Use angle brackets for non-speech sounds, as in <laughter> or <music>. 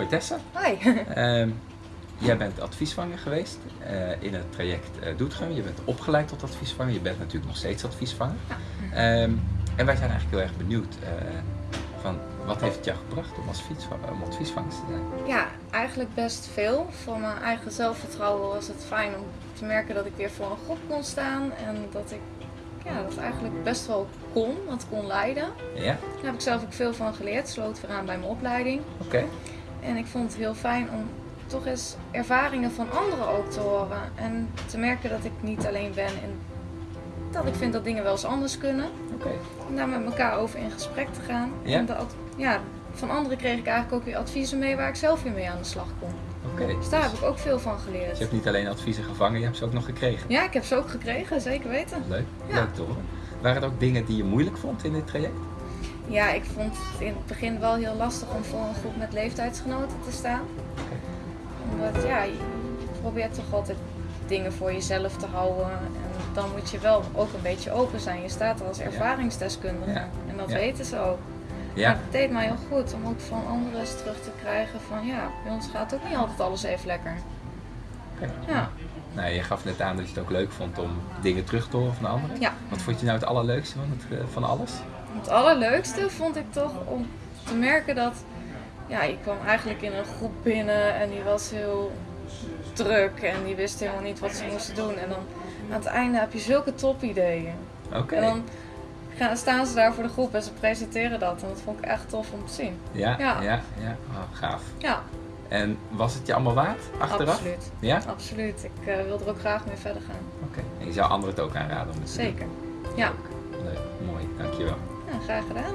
Hoi Tessa. Hoi. <laughs> Ehm, jij bent adviesvanger geweest eh, in het traject uh, Doetgum. Je bent opgeleid tot adviesvanger. Je bent natuurlijk nog steeds adviesvanger. Ehm, en wij zijn eigenlijk heel erg benieuwd uh, van wat heeft het jou gebracht om, als om adviesvanger te zijn? Ja, eigenlijk best veel. Voor mijn eigen zelfvertrouwen was het fijn om te merken dat ik weer voor een groep kon staan en dat ik ja, dat eigenlijk best wel kon, wat kon leiden. Ja. Daar heb ik zelf ook veel van geleerd, sloot weer aan bij mijn opleiding. Oké. En ik vond het heel fijn om toch eens ervaringen van anderen ook te horen. En te merken dat ik niet alleen ben en dat ik vind dat dingen wel eens anders kunnen. Oké. En daar met elkaar over in gesprek te gaan. Ja. En dat, ja, van anderen kreeg ik eigenlijk ook weer adviezen mee waar ik zelf weer mee aan de slag kon. Oké. Dus daar heb ik ook veel van geleerd. Dus je hebt niet alleen adviezen gevangen, je hebt ze ook nog gekregen. Ja, ik heb ze ook gekregen, zeker weten. Leuk, Ja. leuk horen. Waren er ook dingen die je moeilijk vond in dit traject? Ja, ik vond het in het begin wel heel lastig om voor een groep met leeftijdsgenoten te staan. Omdat ja, je probeert toch altijd dingen voor jezelf te houden. En dan moet je wel ook een beetje open zijn. Je staat er als ervaringsdeskundige. Ja. En dat Ja. weten ze ook. Maar Ja, het deed mij heel goed om ook van anderen eens terug te krijgen van ja, bij ons gaat ook niet altijd alles even lekker. Ja, Nou, je gaf net aan dat je het ook leuk vond om dingen terug te horen van anderen. ja. Wat vond je nou het allerleukste van, het, eh, van alles? Het allerleukste vond ik toch om te merken dat ja, ik kwam eigenlijk in een groep binnen en die was heel druk en die wist helemaal niet wat ze moesten doen. En dan aan het einde heb je zulke topideeën. Oké. En dan gaan, staan ze daar voor de groep en ze presenteren dat. En dat vond ik echt tof om te zien. Ja, ja, Ja. ja. Oh, gaaf. Ja, En was het je allemaal waard achteraf? absoluut. Ja? Absoluut. Ik eh, wil er ook graag mee verder gaan. Oké. En je zou anderen het ook aanraden om het te doen? Zeker. Ja, Leuk, mooi, dankjewel. Graag gedaan.